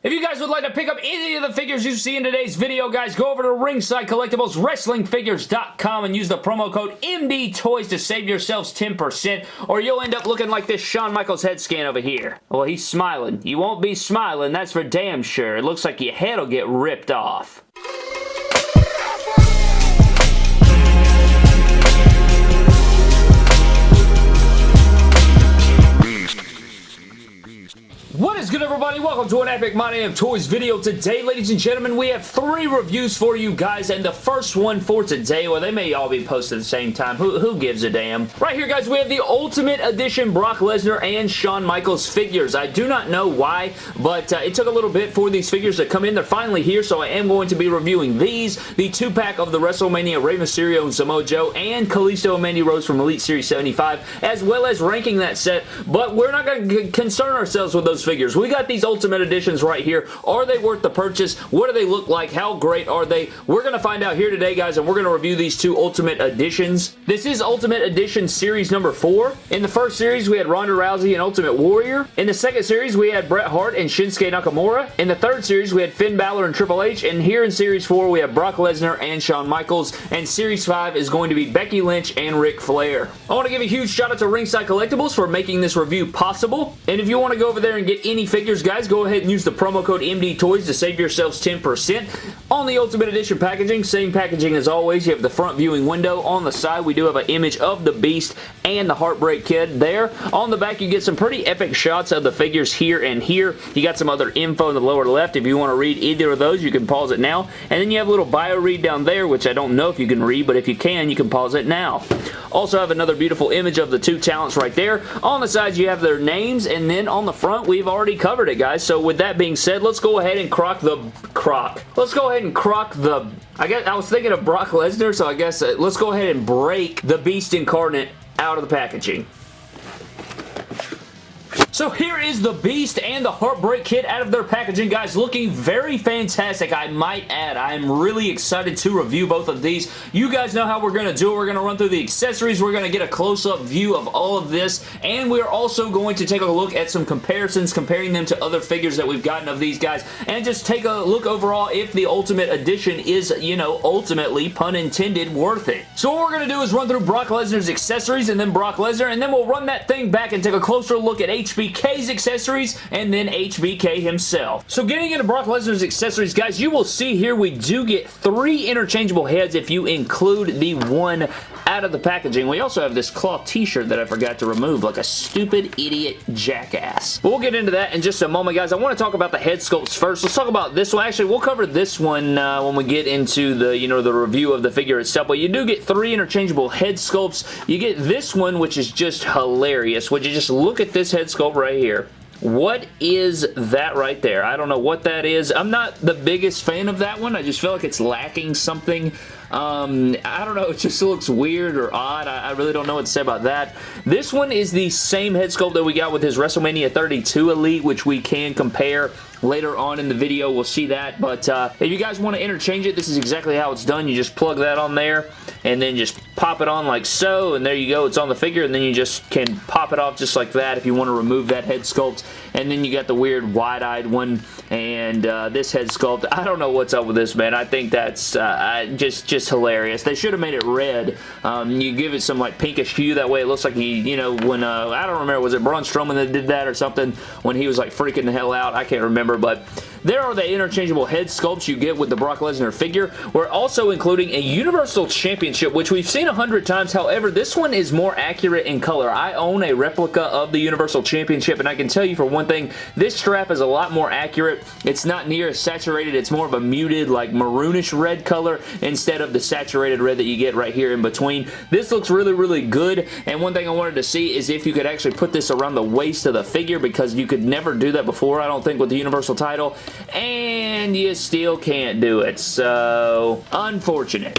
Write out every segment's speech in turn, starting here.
If you guys would like to pick up any of the figures you see in today's video, guys, go over to Ringside Collectibles, WrestlingFigures.com, and use the promo code MDTOYS to save yourselves 10%, or you'll end up looking like this Shawn Michaels head scan over here. Well, he's smiling. You won't be smiling, that's for damn sure. It looks like your head will get ripped off. What is good everybody? Welcome to an Epic My Damn Toys video. Today, ladies and gentlemen, we have three reviews for you guys, and the first one for today, well, they may all be posted at the same time. Who, who gives a damn? Right here, guys, we have the Ultimate Edition Brock Lesnar and Shawn Michaels figures. I do not know why, but uh, it took a little bit for these figures to come in. They're finally here, so I am going to be reviewing these, the two-pack of the WrestleMania Rey Mysterio and Samoa Joe, and Kalisto and Mandy Rose from Elite Series 75, as well as ranking that set, but we're not going to concern ourselves with those figures. We got these Ultimate Editions right here. Are they worth the purchase? What do they look like? How great are they? We're going to find out here today, guys, and we're going to review these two Ultimate Editions. This is Ultimate Edition Series number 4. In the first series, we had Ronda Rousey and Ultimate Warrior. In the second series, we had Bret Hart and Shinsuke Nakamura. In the third series, we had Finn Balor and Triple H. And here in Series 4, we have Brock Lesnar and Shawn Michaels. And Series 5 is going to be Becky Lynch and Ric Flair. I want to give a huge shout out to Ringside Collectibles for making this review possible. And if you want to go over there and get any figures, guys, go ahead and use the promo code MDTOYS to save yourselves 10%. On the Ultimate Edition packaging, same packaging as always. You have the front viewing window. On the side, we do have an image of the Beast and the Heartbreak Kid there. On the back, you get some pretty epic shots of the figures here and here. You got some other info in the lower left. If you want to read either of those, you can pause it now. And then you have a little bio read down there, which I don't know if you can read, but if you can, you can pause it now. Also have another beautiful image of the two talents right there. On the sides, you have their names, and then on the front, we've already covered it, guys. So with that being said, let's go ahead and crock the... Crock. Let's go ahead and crock the... I guess I was thinking of Brock Lesnar, so I guess uh, let's go ahead and break the Beast Incarnate out of the packaging. So here is the Beast and the Heartbreak Kid out of their packaging, guys. Looking very fantastic, I might add. I am really excited to review both of these. You guys know how we're going to do it. We're going to run through the accessories. We're going to get a close-up view of all of this, and we're also going to take a look at some comparisons, comparing them to other figures that we've gotten of these guys, and just take a look overall if the Ultimate Edition is, you know, ultimately, pun intended, worth it. So what we're going to do is run through Brock Lesnar's accessories and then Brock Lesnar, and then we'll run that thing back and take a closer look at HB HBK's accessories and then HBK himself. So getting into Brock Lesnar's accessories, guys, you will see here we do get three interchangeable heads if you include the one out of the packaging. We also have this cloth t-shirt that I forgot to remove like a stupid idiot jackass. But we'll get into that in just a moment, guys. I want to talk about the head sculpts first. Let's talk about this one. Actually, we'll cover this one uh, when we get into the, you know, the review of the figure itself. But you do get three interchangeable head sculpts. You get this one, which is just hilarious. Would you just look at this head sculpt right here? What is that right there? I don't know what that is. I'm not the biggest fan of that one. I just feel like it's lacking something. Um, I don't know. It just looks weird or odd. I, I, really don't know what to say about that. This one is the same head sculpt that we got with his WrestleMania 32 Elite, which we can compare later on in the video. We'll see that. But uh, if you guys want to interchange it, this is exactly how it's done. You just plug that on there and then just pop it on like so and there you go. It's on the figure and then you just can pop it off just like that if you want to remove that head sculpt. And then you got the weird wide-eyed one and uh, this head sculpt. I don't know what's up with this, man. I think that's uh, just, just hilarious. They should have made it red. Um, you give it some like pinkish hue. That way it looks like he, you know, when, uh, I don't remember, was it Braun Strowman that did that or something when he was like freaking the hell out? I can't remember, but there are the interchangeable head sculpts you get with the Brock Lesnar figure. We're also including a Universal Championship, which we've seen a hundred times. However, this one is more accurate in color. I own a replica of the Universal Championship, and I can tell you for one thing, this strap is a lot more accurate. It's not near as saturated. It's more of a muted, like maroonish red color instead of the saturated red that you get right here in between. This looks really, really good, and one thing I wanted to see is if you could actually put this around the waist of the figure because you could never do that before, I don't think, with the Universal title and you still can't do it. So, unfortunate.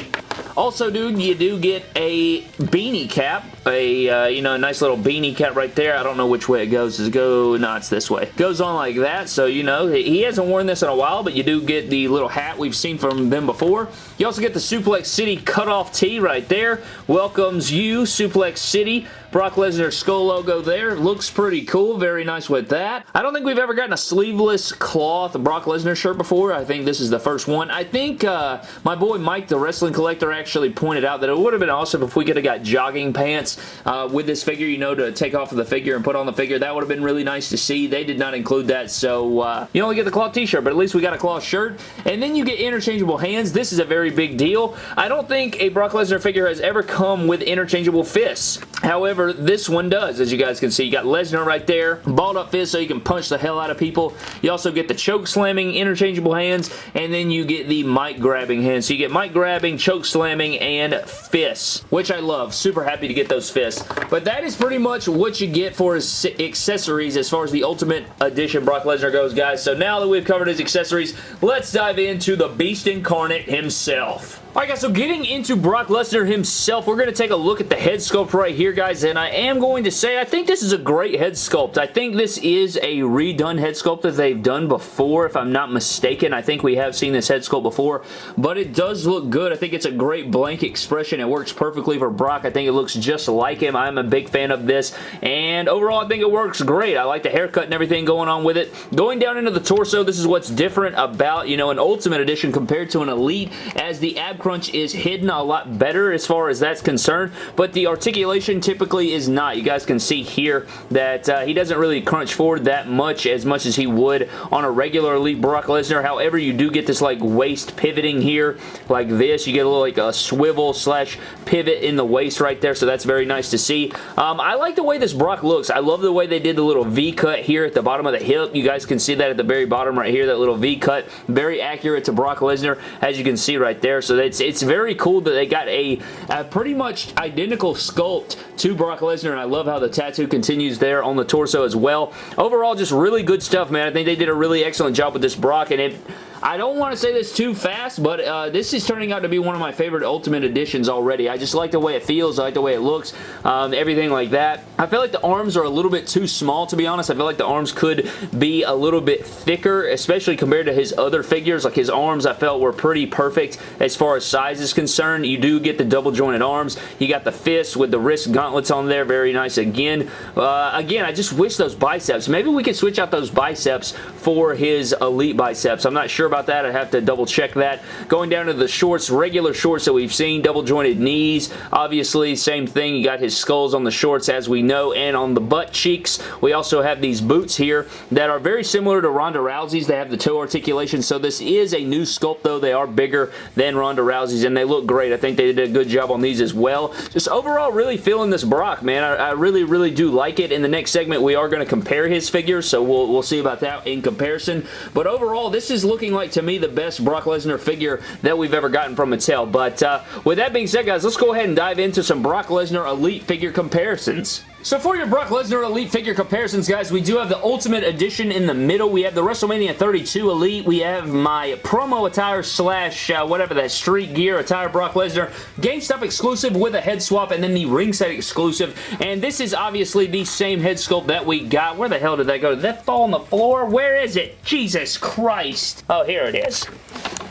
Also, dude, you do get a beanie cap. A, uh, you know, a nice little beanie cap right there. I don't know which way it goes. Does it go? No, it's this way. Goes on like that. So, you know, he hasn't worn this in a while, but you do get the little hat we've seen from them before. You also get the Suplex City cutoff tee right there. Welcomes you, Suplex City Brock Lesnar skull logo there. Looks pretty cool. Very nice with that. I don't think we've ever gotten a sleeveless cloth Brock Lesnar shirt before. I think this is the first one. I think uh, my boy Mike, the wrestling collector, actually pointed out that it would have been awesome if we could have got jogging pants uh, with this figure, you know, to take off of the figure and put on the figure. That would have been really nice to see. They did not include that, so uh, you only get the cloth t-shirt, but at least we got a cloth shirt. And then you get interchangeable hands. This is a very big deal. I don't think a Brock Lesnar figure has ever come with interchangeable fists. However, this one does, as you guys can see. You got Lesnar right there, balled up fist so you can punch the hell out of people. You also get the choke slamming interchangeable hands, and then you get the mic grabbing hands. So you get mic grabbing, choke slamming, and fists, which I love. Super happy to get those fists. But that is pretty much what you get for his accessories as far as the Ultimate Edition Brock Lesnar goes, guys. So now that we've covered his accessories, let's dive into the Beast Incarnate himself. Alright guys, so getting into Brock Lesnar himself, we're going to take a look at the head sculpt right here, guys, and I am going to say I think this is a great head sculpt. I think this is a redone head sculpt that they've done before, if I'm not mistaken. I think we have seen this head sculpt before, but it does look good. I think it's a great blank expression. It works perfectly for Brock. I think it looks just like him. I'm a big fan of this, and overall, I think it works great. I like the haircut and everything going on with it. Going down into the torso, this is what's different about, you know, an Ultimate Edition compared to an Elite, as the ab crunch is hidden a lot better as far as that's concerned, but the articulation typically is not. You guys can see here that uh, he doesn't really crunch forward that much as much as he would on a regular Elite Brock Lesnar. However, you do get this like waist pivoting here like this. You get a little like a swivel slash pivot in the waist right there, so that's very nice to see. Um, I like the way this Brock looks. I love the way they did the little V cut here at the bottom of the hip. You guys can see that at the very bottom right here, that little V cut. Very accurate to Brock Lesnar, as you can see right there. So it's, it's very cool that they got a, a pretty much identical sculpt to Brock Lesnar, and I love how the tattoo continues there on the torso as well. Overall, just really good stuff, man. I think they did a really excellent job with this Brock, and it I don't want to say this too fast, but uh, this is turning out to be one of my favorite Ultimate Editions already. I just like the way it feels. I like the way it looks. Um, everything like that. I feel like the arms are a little bit too small, to be honest. I feel like the arms could be a little bit thicker, especially compared to his other figures. Like his arms, I felt were pretty perfect as far as size is concerned. You do get the double jointed arms. You got the fists with the wrist gauntlets on there. Very nice again. Uh, again, I just wish those biceps. Maybe we could switch out those biceps for his Elite biceps. I'm not sure about that. i have to double check that. Going down to the shorts, regular shorts that we've seen, double jointed knees. Obviously, same thing. You got his skulls on the shorts as we know and on the butt cheeks. We also have these boots here that are very similar to Ronda Rousey's. They have the toe articulation, so this is a new sculpt though. They are bigger than Ronda Rousey's and they look great. I think they did a good job on these as well. Just overall really feeling this Brock, man. I, I really, really do like it. In the next segment, we are going to compare his figures, so we'll, we'll see about that in comparison. But overall, this is looking like, to me, the best Brock Lesnar figure that we've ever gotten from Mattel. But uh, with that being said, guys, let's go ahead and dive into some Brock Lesnar Elite figure comparisons. So for your Brock Lesnar Elite figure comparisons, guys, we do have the Ultimate Edition in the middle. We have the WrestleMania 32 Elite. We have my promo attire slash uh, whatever that street gear attire Brock Lesnar. GameStop exclusive with a head swap and then the ringside exclusive. And this is obviously the same head sculpt that we got. Where the hell did that go? Did that fall on the floor? Where is it? Jesus Christ. Oh, here it is.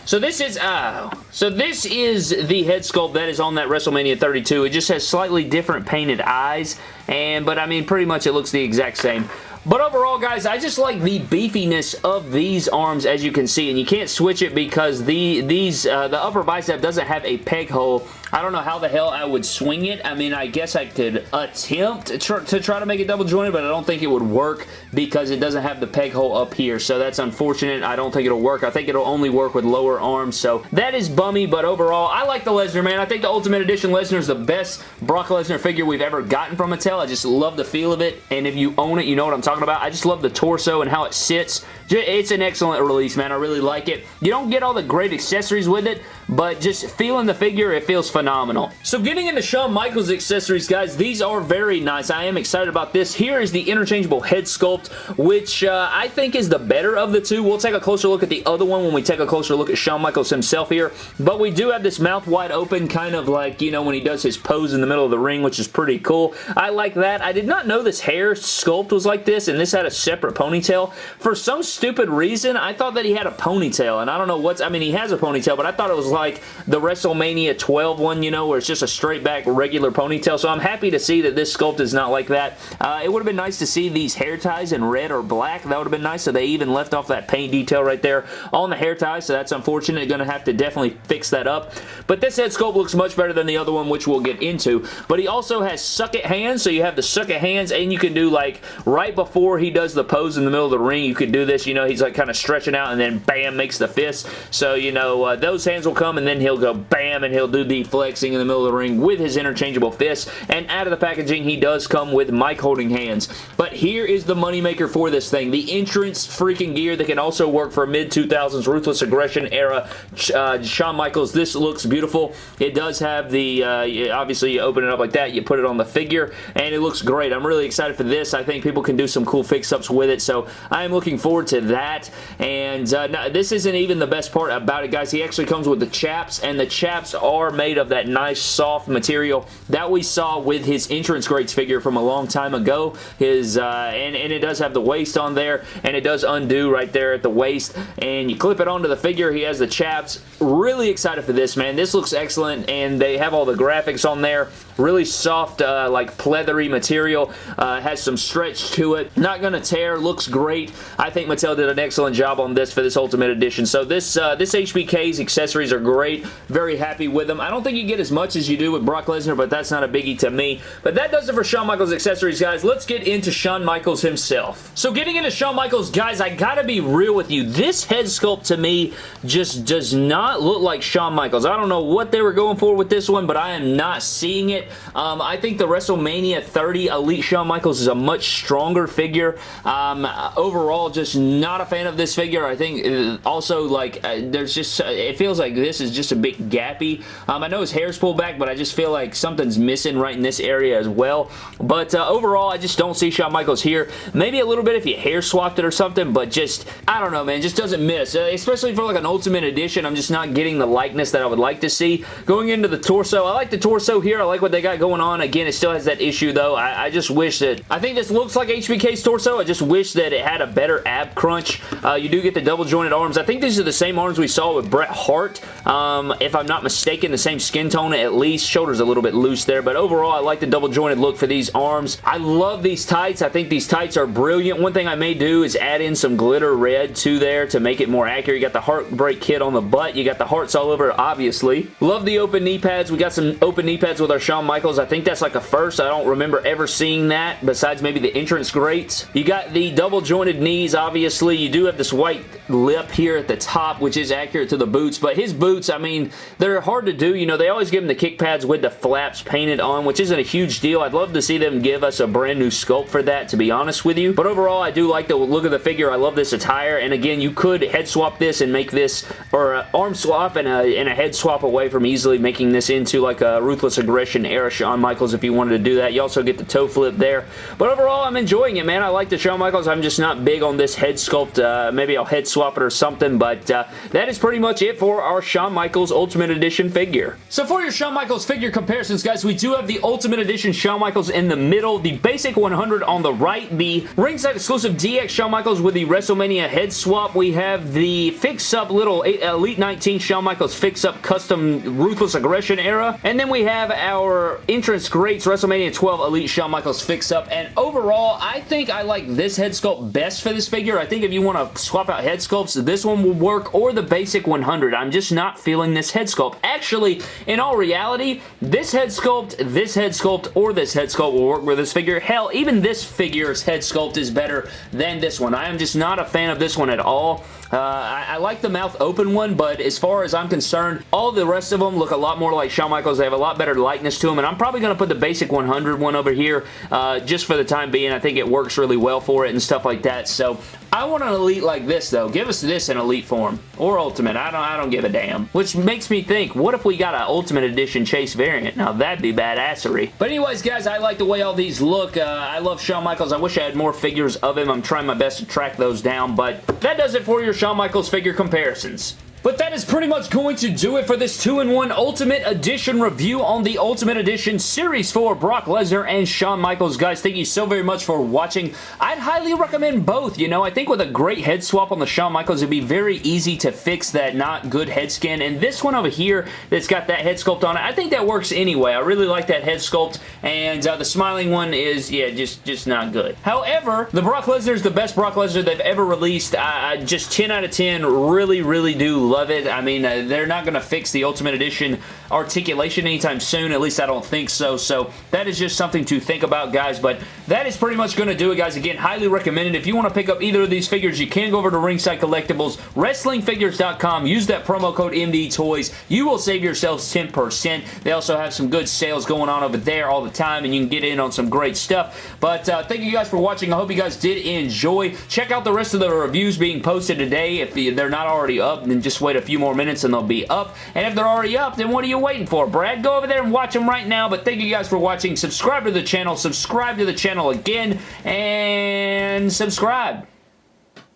So this is, oh, so this is the head sculpt that is on that WrestleMania 32. It just has slightly different painted eyes, and but I mean, pretty much it looks the exact same. But overall, guys, I just like the beefiness of these arms, as you can see. And you can't switch it because the these uh, the upper bicep doesn't have a peg hole. I don't know how the hell I would swing it. I mean, I guess I could attempt to try, to make it double jointed, but I don't think it would work because it doesn't have the peg hole up here. So that's unfortunate. I don't think it'll work. I think it'll only work with lower arms. So that is bummy, but overall, I like the Lesnar, man. I think the Ultimate Edition Lesnar is the best Brock Lesnar figure we've ever gotten from Mattel. I just love the feel of it, and if you own it, you know what I'm talking about. I just love the torso and how it sits. It's an excellent release, man. I really like it. You don't get all the great accessories with it, but just feeling the figure, it feels phenomenal. So getting into Shawn Michaels accessories, guys, these are very nice. I am excited about this. Here is the interchangeable head sculpt, which uh, I think is the better of the two. We'll take a closer look at the other one when we take a closer look at Shawn Michaels himself here, but we do have this mouth wide open, kind of like, you know, when he does his pose in the middle of the ring, which is pretty cool. I like that. I did not know this hair sculpt was like this, and this had a separate ponytail. For some stupid reason, I thought that he had a ponytail, and I don't know what's, I mean, he has a ponytail, but I thought it was like the WrestleMania 12 one, you know, where it's just a straight back regular ponytail, so I'm happy to see that this sculpt is not like that. Uh, it would have been nice to see these hair ties in red or black. That would have been nice, so they even left off that paint detail right there on the hair ties, so that's unfortunate. Going to have to definitely fix that up, but this head sculpt looks much better than the other one, which we'll get into, but he also has suck it hands, so you have the suck it hands, and you can do like right before he does the pose in the middle of the ring, you could do this, you know, he's like kind of stretching out and then bam, makes the fist. So, you know, uh, those hands will come and then he'll go bam and he'll do the flexing in the middle of the ring with his interchangeable fists. And out of the packaging, he does come with mic holding hands. But here is the moneymaker for this thing. The entrance freaking gear that can also work for mid-2000s Ruthless Aggression era uh, Shawn Michaels. This looks beautiful. It does have the, uh, obviously you open it up like that, you put it on the figure, and it looks great. I'm really excited for this. I think people can do some cool fix-ups with it, so I am looking forward to that. And uh, this isn't even the best part about it, guys. He actually comes with the chaps, and the chaps are made of that nice soft material that we saw with his entrance greats figure from a long time ago. His uh, and, and it does have the waist on there, and it does undo right there at the waist, and you clip it onto the figure. He has the chaps. Really excited for this, man. This looks excellent, and they have all the graphics on there. Really soft, uh, like pleathery material. Uh, has some stretch to it. Not going to tear. Looks great. I think Mattel did an excellent job on this for this Ultimate Edition. So this, uh, this HBK's accessories are great. Very happy with them. I don't think you get as much as you do with Brock Lesnar, but that's not a biggie to me. But that does it for Shawn Michaels accessories, guys. Let's get into Shawn Michaels himself. So getting into Shawn Michaels, guys, I gotta be real with you. This head sculpt to me just does not look like Shawn Michaels. I don't know what they were going for with this one, but I am not seeing it. Um, I think the WrestleMania 30 Elite Shawn Michaels is a much stronger figure. Um, overall, just not a fan of this figure. I think uh, also, like, uh, there's just, uh, it feels like this is just a bit gappy. Um, I know his hair's pulled back, but I just feel like something's missing right in this area as well. But uh, overall, I just don't see Shawn Michaels here. Maybe a little bit if you hair swapped it or something, but just, I don't know, man, just doesn't miss. Uh, especially for like an Ultimate Edition, I'm just not getting the likeness that I would like to see. Going into the torso, I like the torso here. I like what they got going on. Again, it still has that issue, though. I, I just wish that, I think this looks like HBK's torso. I just wish that it had a better ab crunch. Uh, you do get the double jointed arms. I think these are the same arms we saw with Bret Hart. Um, if I'm not mistaken, the same skin tone at least. Shoulder's a little bit loose there, but overall, I like the double jointed look for these arms. I love these tights. I think these tights are brilliant. One thing I may do is add in some glitter red to there to make it more accurate. You got the Heartbreak Kid on the butt. You got the hearts all over, obviously. Love the open knee pads. We got some open knee pads with our Shawn Michaels. I think that's like a first. I don't remember ever seeing that besides maybe the entrance greats. You got the double jointed knees, obviously. You do have this white lip here at the top, which is accurate to the boots, but his boots, I mean, they're hard to do. You know, they always give him the kick pads with the flaps painted on, which isn't a huge deal. I'd love to see them give us a brand new sculpt for that, to be honest with you. But overall, I do like the look of the figure. I love this attire, and again, you could head swap this and make this, or an arm swap and a, and a head swap away from easily making this into like a Ruthless Aggression era Shawn Michaels if you wanted to do that. You also get the toe flip there. But overall, I'm enjoying it, man. I like the Shawn Michaels. I'm just not big on this head sculpt. Uh, maybe I'll head swap it or something, but uh, that is pretty much it for our Shawn Michaels Ultimate Edition figure. So for your Shawn Michaels figure comparisons, guys, we do have the Ultimate Edition Shawn Michaels in the middle, the basic 100 on the right, the ringside exclusive DX Shawn Michaels with the WrestleMania head swap. We have the fix-up little Elite 19 Shawn Michaels fix-up custom Ruthless Aggression era, and then we have our entrance greats WrestleMania 12 Elite Shawn Michaels fix-up, and overall, I think I like this head sculpt best for this figure. I think if you want to swap out head sculpts, this one will work, or the basic 100. I'm just not feeling this head sculpt. Actually, in all reality, this head sculpt, this head sculpt, or this head sculpt will work with this figure. Hell, even this figure's head sculpt is better than this one. I am just not a fan of this one at all. Uh, I, I, like the mouth open one, but as far as I'm concerned, all the rest of them look a lot more like Shawn Michaels. They have a lot better likeness to them, and I'm probably going to put the basic 100 one over here uh, just for the time being. I think it works really well for it and stuff like that, so I want an Elite like this, though. Give us this in Elite form. Or Ultimate. I don't, I don't give a damn. Which makes me think, what if we got an Ultimate Edition Chase variant? Now, that'd be badassery. But anyways, guys, I like the way all these look. Uh, I love Shawn Michaels. I wish I had more figures of him. I'm trying my best to track those down, but that does it for your Shawn Michaels figure comparisons. But that is pretty much going to do it for this 2-in-1 Ultimate Edition review on the Ultimate Edition Series 4 Brock Lesnar and Shawn Michaels. Guys, thank you so very much for watching. I'd highly recommend both, you know. I think with a great head swap on the Shawn Michaels, it'd be very easy to fix that not good head scan. And this one over here that's got that head sculpt on it, I think that works anyway. I really like that head sculpt. And uh, the smiling one is, yeah, just, just not good. However, the Brock Lesnar is the best Brock Lesnar they've ever released. Just 10 out of 10 really, really do love it. I mean, uh, they're not going to fix the Ultimate Edition articulation anytime soon. At least I don't think so. So that is just something to think about, guys. But that is pretty much going to do it, guys. Again, highly recommended. If you want to pick up either of these figures, you can go over to Ringside Collectibles, WrestlingFigures.com. Use that promo code MDTOYS. You will save yourselves 10%. They also have some good sales going on over there all the time, and you can get in on some great stuff. But uh, thank you guys for watching. I hope you guys did enjoy. Check out the rest of the reviews being posted today. If they're not already up, then just wait a few more minutes and they'll be up. And if they're already up, then what are you waiting for, Brad? Go over there and watch them right now. But thank you guys for watching. Subscribe to the channel. Subscribe to the channel again. And subscribe.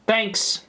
Thanks.